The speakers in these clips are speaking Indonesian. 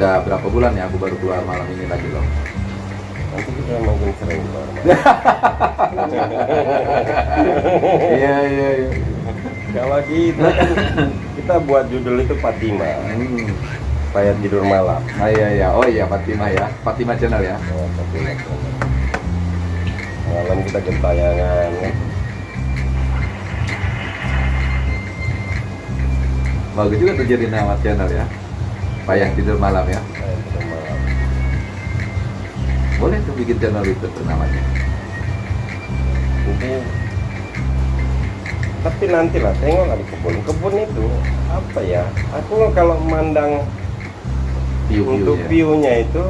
Udah berapa bulan ya aku baru keluar malam ini lagi loh. Nanti kita makin sering keluar. Iya iya iya. Kalau kita kita buat judul itu Fatima, Hmm. tidur malam. Ah, iya iya. Oh iya Fatima ya. Fatima channel ya. Oh, Fatima. Malam kita gentayangan. ya. Bagus juga tuh jadi nama channel ya. Payah tidur malam ya. Malam. Boleh tuh bikin channel itu tuh namanya. Jadi tapi nanti lah tengok di kebun kebun itu apa ya aku kalau memandang untuk View-viewnya. view-nya itu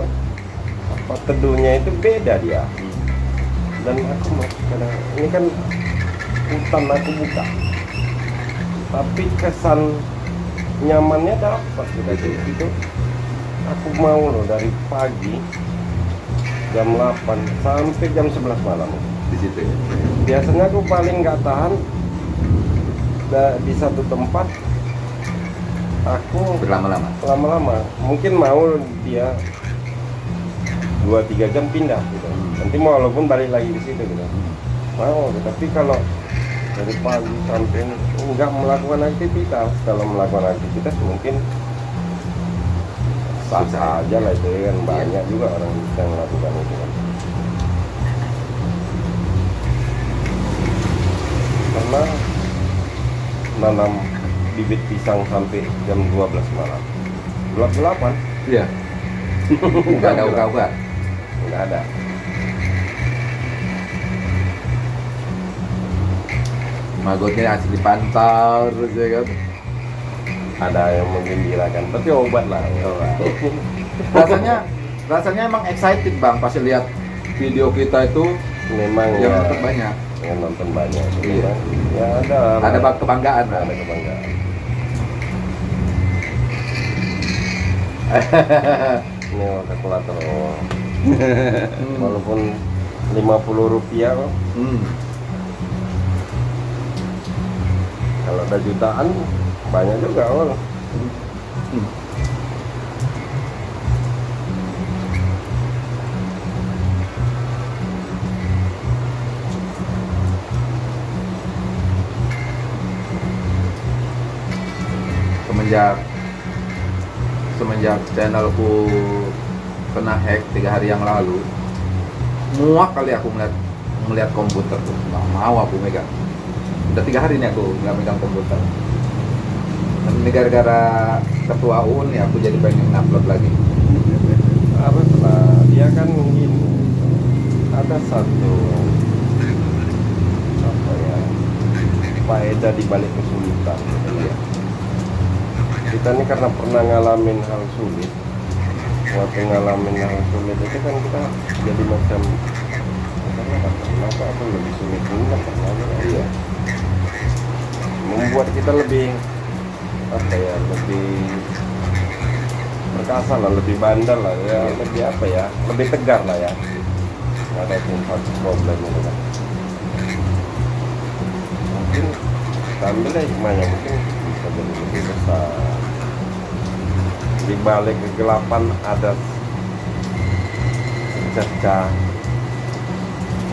apa teduhnya itu beda dia Hmm. dan aku kadang ini kan hutan aku buka tapi kesan nyamannya dapat gitu Gitu ya. itu aku mau loh dari pagi jam 8 sampai jam 11 malam. Di situ ya. biasanya aku paling nggak tahan di satu tempat aku Berlama-lama. lama-lama. Mungkin mau dia dua tiga jam pindah gitu. Nanti mau walaupun balik lagi di situ gitu. Mau tapi kalau dari pagi sampai nggak melakukan aktivitas. Kalau melakukan aktivitas mungkin sah aja lah itu kan. Banyak juga orang yang melakukan itu kan. Karena nanam bibit pisang sampai jam 12 malam. Gelap gelapan Iya. Enggak ada uga-uga. nggak ada Magotnya asli dipantau terus ya kan. ada yang menggembirakan tapi obat lah Rasanya rasanya emang excited Bang pas lihat video kita itu memang yang ya, nonton banyak. yang nonton banyak Iya. ya ada Ada bak kebanggaan ada kebanggaan ini kalkulator oh. walaupun 50 rupiah kok, Hmm. Kalau ada jutaan banyak juga. Hmm. Semenjak semenjak channelku kena hack tiga hari yang lalu, muak kali aku melihat melihat komputer tuh, nggak mau aku megang. Udah tiga hari nih aku nggak megang komputer. Ini gara-gara ketua UN ya aku jadi pengen upload lagi. apa lah dia kan gini ada satu apa ya faedah di balik kesulitan Iya. kita ini karena pernah ngalamin hal sulit waktu ngalamin hal sulit itu kan kita jadi macam kenapa kenapa aku lebih sulit kan pernah Iya. Membuat kita lebih apa ya lebih perkasa lah lebih bandel lah ya lebih apa ya lebih tegar lah ya. Ada satu problem itu kan. Mungkin ambil ya hikmahnya mungkin bisa jadi lebih besar. Di balik kegelapan ada cerca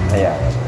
cahaya. ya